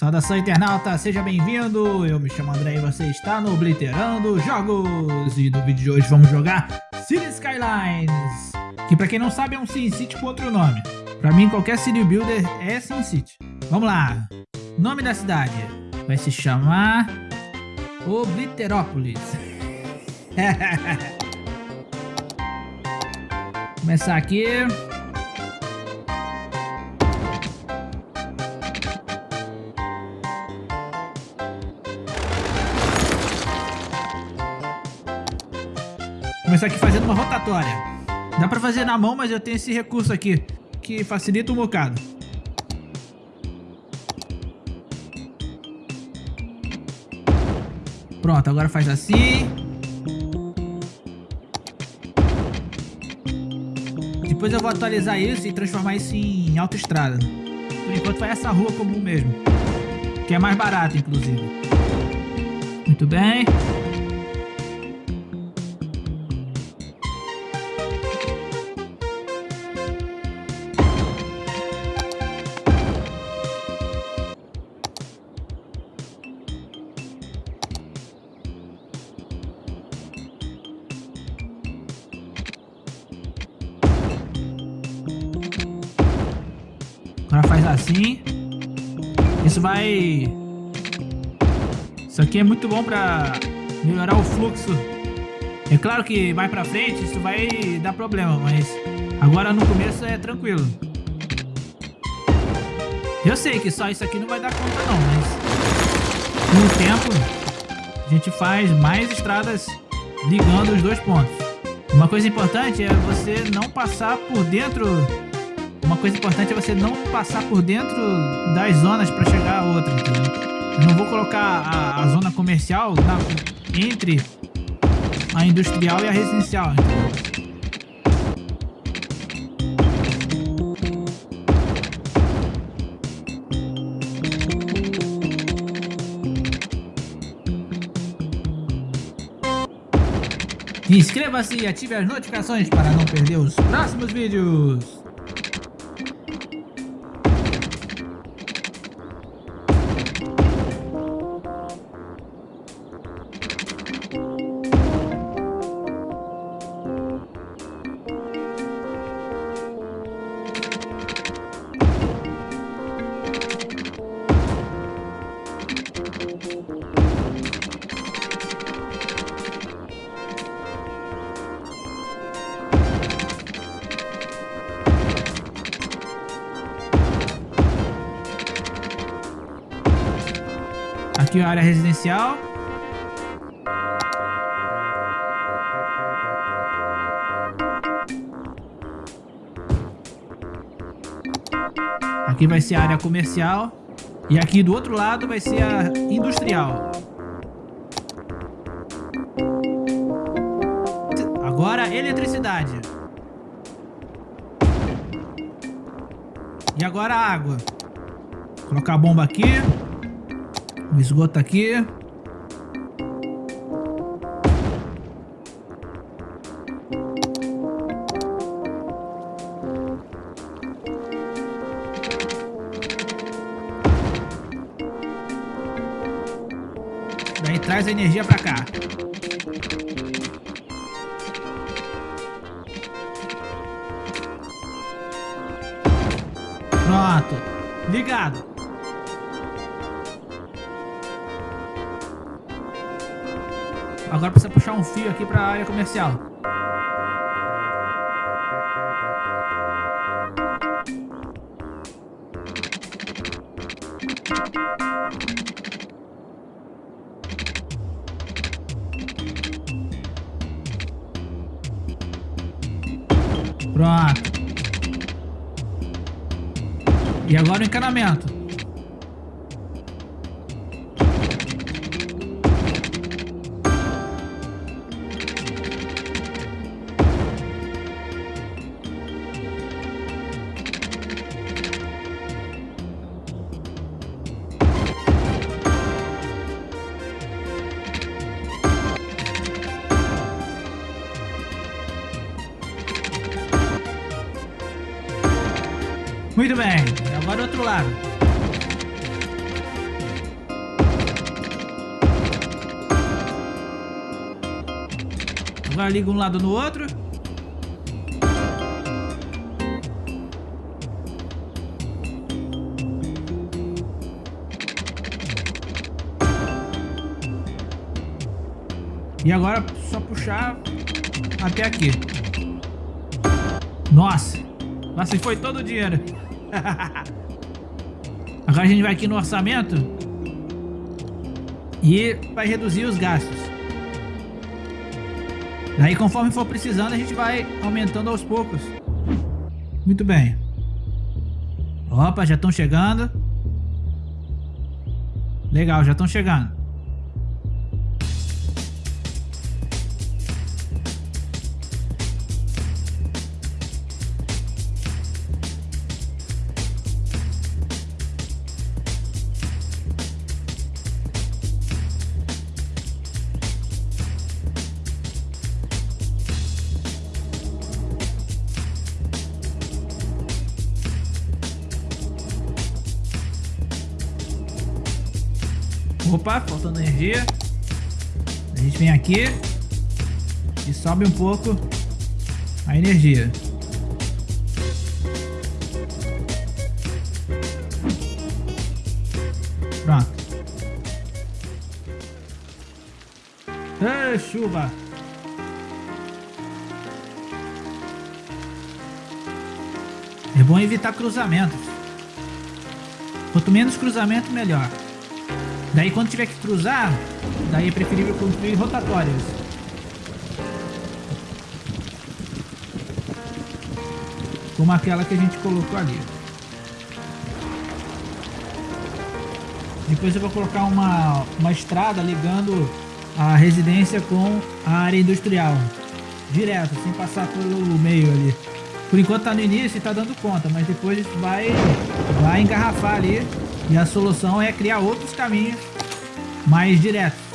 Saudação internauta, seja bem-vindo, eu me chamo André e você está no Obliterando Jogos. E no vídeo de hoje vamos jogar City Skylines Que pra quem não sabe é um SimCity com outro nome. Pra mim qualquer City Builder é SimCity Vamos lá, nome da cidade. Vai se chamar Obliterópolis. Começar aqui Começar aqui fazendo uma rotatória. Dá pra fazer na mão, mas eu tenho esse recurso aqui, que facilita um bocado. Pronto, agora faz assim. Depois eu vou atualizar isso e transformar isso em autoestrada. Por enquanto vai essa rua comum mesmo. Que é mais barato, inclusive. Muito bem. Agora faz assim. Isso vai... Isso aqui é muito bom pra melhorar o fluxo. É claro que mais pra frente isso vai dar problema, mas agora no começo é tranquilo. Eu sei que só isso aqui não vai dar conta não, mas com o tempo a gente faz mais estradas ligando os dois pontos. Uma coisa importante é você não passar por dentro coisa importante é você não passar por dentro das zonas para chegar a outra, entendeu? Eu não vou colocar a, a zona comercial na, entre a industrial e a residencial, entendeu? Inscreva-se e ative as notificações para não perder os próximos vídeos. Aqui a área residencial. Aqui vai ser a área comercial. E aqui do outro lado vai ser a industrial. Agora eletricidade. E agora água. Vou colocar a bomba aqui. O esgoto aqui. Daí traz a energia pra cá. Pronto. Ligado. Agora precisa puxar um fio aqui para a área comercial. Pronto. E agora o encanamento. Muito bem, agora do outro lado. Agora liga um lado no outro. E agora só puxar até aqui. Nossa, nossa, foi todo o dinheiro agora a gente vai aqui no orçamento. E vai reduzir os gastos. Daí conforme for precisando a gente vai aumentando aos poucos. Muito bem. Opa, já estão chegando. Legal, já estão chegando. Opa, faltando energia. A gente vem aqui e sobe um pouco a energia. Pronto. Ei, chuva! É bom evitar cruzamentos. Quanto menos cruzamento, melhor. Daí quando tiver que cruzar, daí é preferível construir rotatórias. Como aquela que a gente colocou ali. Depois eu vou colocar uma, uma estrada ligando a residência com a área industrial. Direto, sem passar pelo meio ali. Por enquanto tá no início e tá dando conta, mas depois vai, vai engarrafar ali e a solução é criar outros caminhos mais diretos.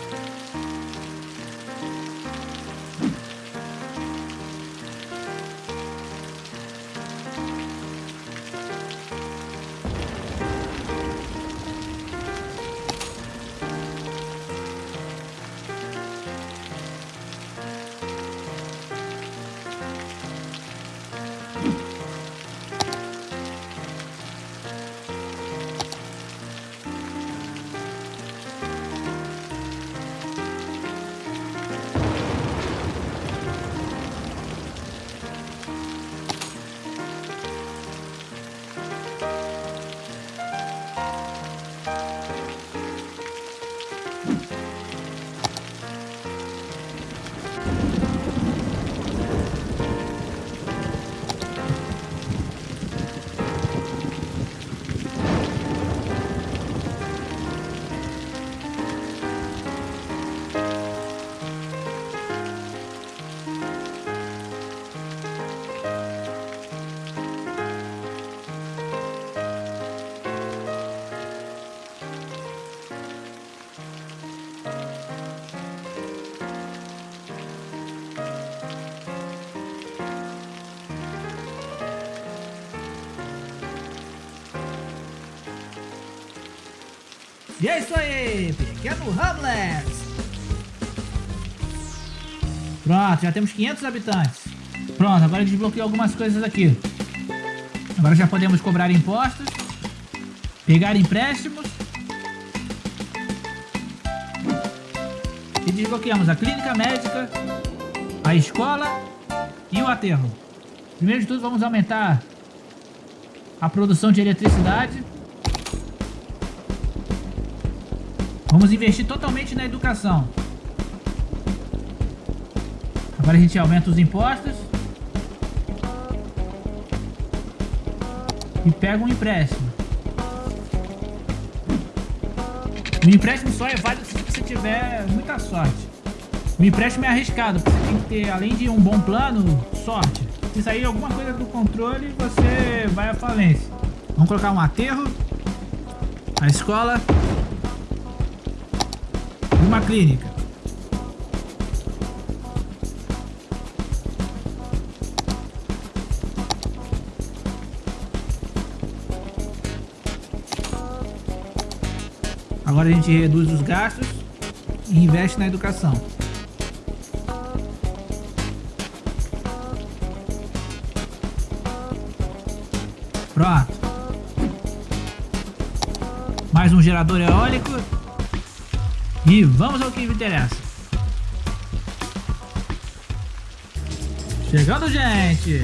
E é isso aí, pequeno Hamlet. Pronto, já temos 500 habitantes. Pronto, agora desbloqueei algumas coisas aqui. Agora já podemos cobrar impostos, pegar empréstimos. E desbloqueamos a clínica médica, a escola e o aterro. Primeiro de tudo, vamos aumentar a produção de eletricidade. Vamos investir totalmente na educação. Agora a gente aumenta os impostos. E pega um empréstimo. O empréstimo só é válido se você tiver muita sorte. O empréstimo é arriscado, você tem que ter, além de um bom plano, sorte. Se sair alguma coisa do controle, você vai à falência. Vamos colocar um aterro, a escola numa clínica. Agora a gente reduz os gastos e investe na educação. Pronto. Mais um gerador eólico e vamos ao que me interessa. Chegando, gente!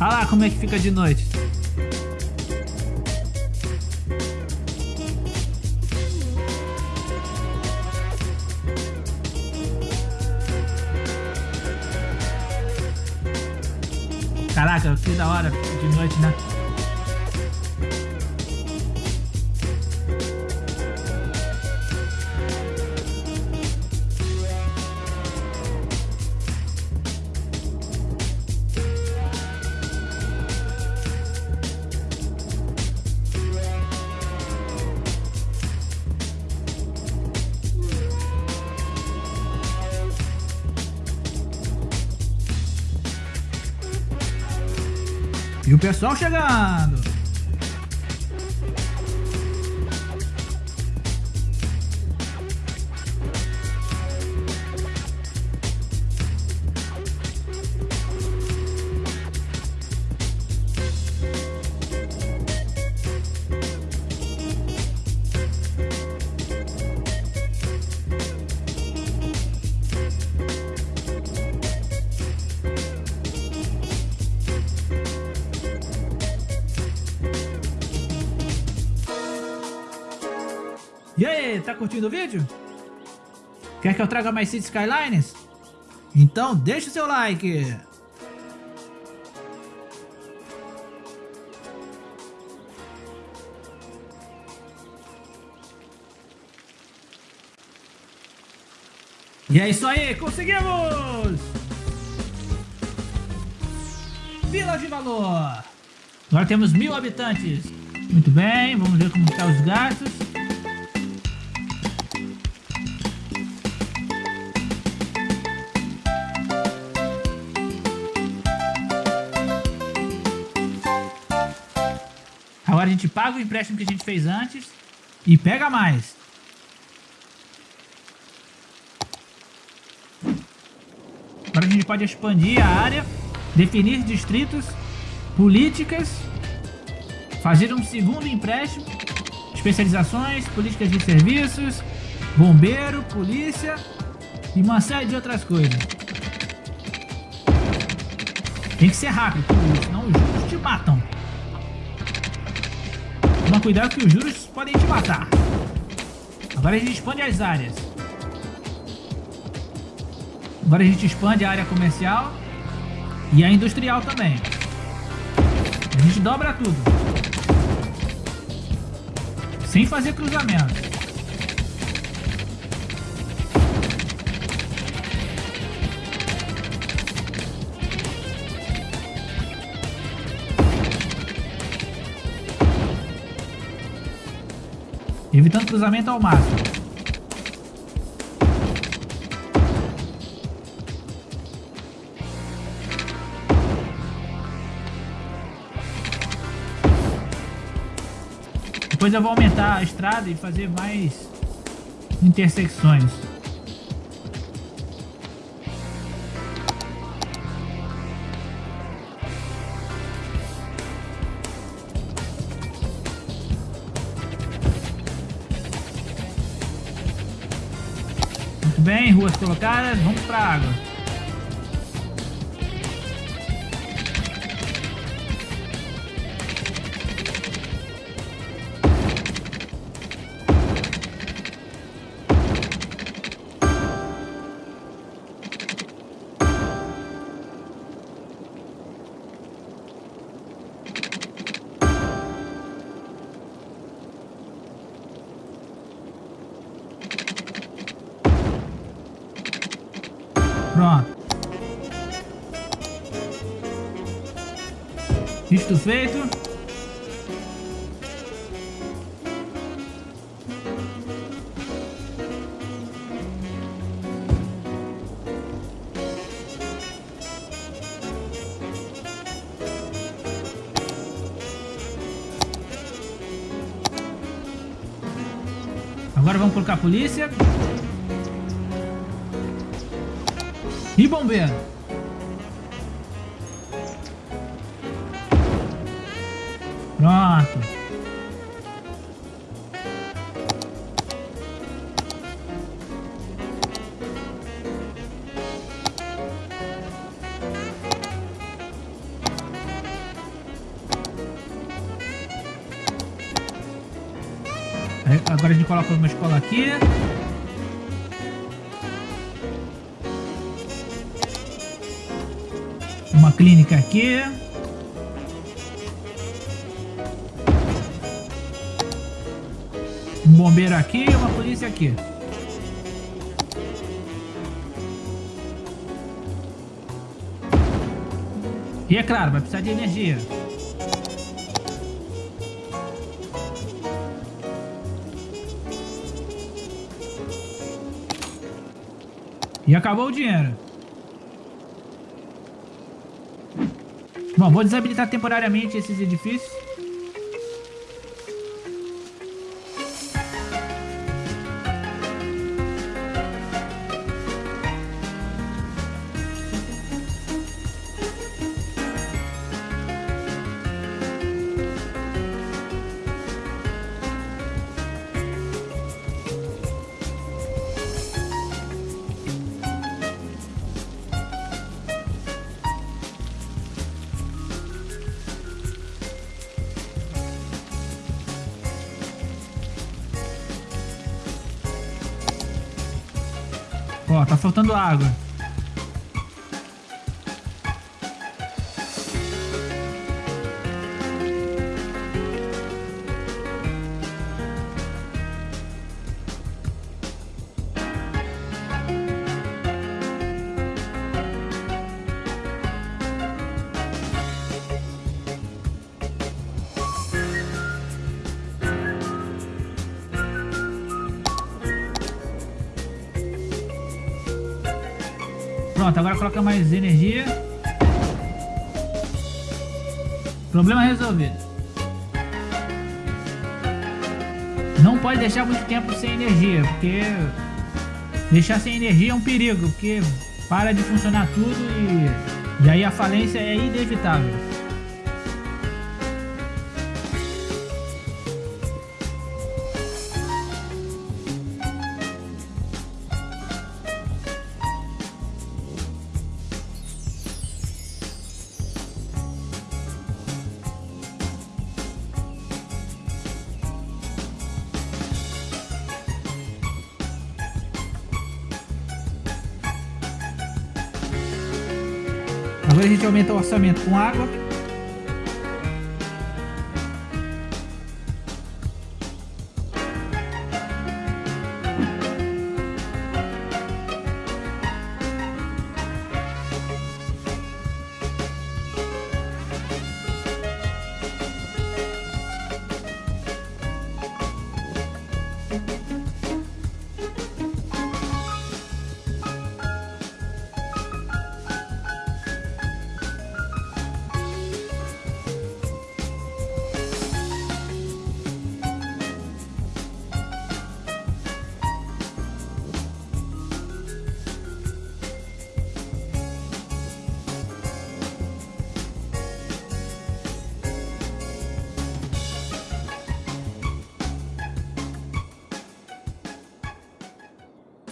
Olha lá como é que fica de noite. Hora de noite, né? Pessoal chegando. Tá curtindo o vídeo? Quer que eu traga mais City Skylines? Então deixa o seu like! E é isso aí, conseguimos! Vila de Valor! Agora temos mil habitantes. Muito bem, vamos ver como estão os gastos. Gente paga o empréstimo que a gente fez antes e pega mais. Agora a gente pode expandir a área, definir distritos, políticas, fazer um segundo empréstimo, especializações, políticas de serviços, bombeiro, polícia e uma série de outras coisas. Tem que ser rápido, senão os juros te matam. Cuidado que os juros podem te matar. Agora a gente expande as áreas. Agora a gente expande a área comercial e a industrial também. A gente dobra tudo. Sem fazer cruzamento. Evitando cruzamento ao máximo. Depois eu vou aumentar a estrada e fazer mais intersecções. Bem, ruas colocadas, vamos para a água. Feito. Agora vamos colocar a polícia. E bombeiro. Agora a gente coloca uma escola aqui. Uma clínica aqui. Um bombeiro aqui e uma polícia aqui. E é claro, vai precisar de energia. Acabou o dinheiro. Bom, vou desabilitar temporariamente esses edifícios. Ó, tá faltando água. Coloca mais energia. Problema resolvido. Não pode deixar muito tempo sem energia, porque deixar sem energia é um perigo, porque para de funcionar tudo e, e aí a falência é inevitável. Orçamento com água.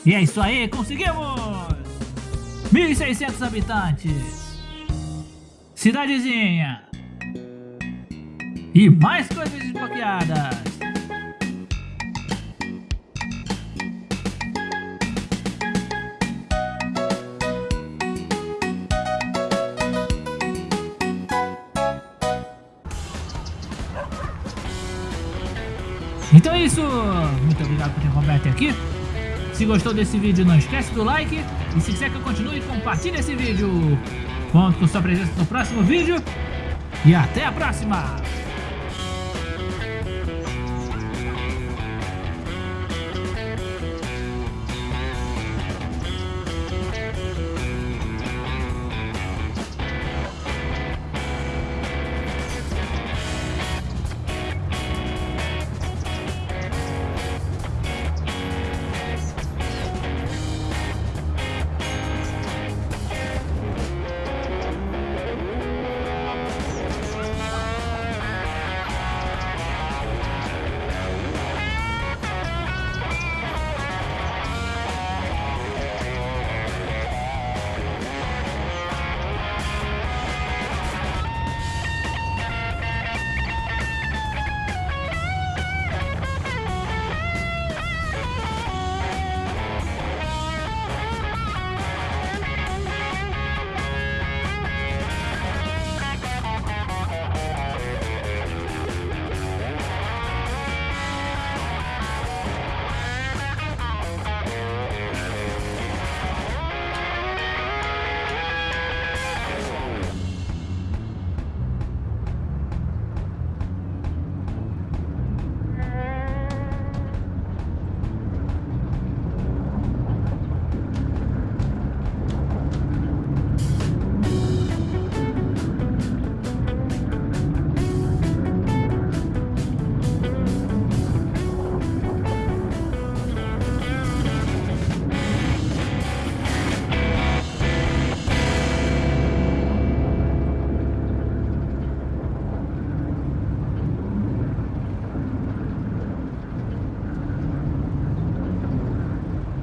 E é isso aí, conseguimos! 1.600 habitantes. Cidadezinha. E mais coisas desbloqueadas. Então é isso. Muito obrigado por ter acompanhado aqui. Se gostou desse vídeo, não esquece do like. E se quiser que eu continue, compartilhe esse vídeo. Conto com sua presença no próximo vídeo. E até a próxima!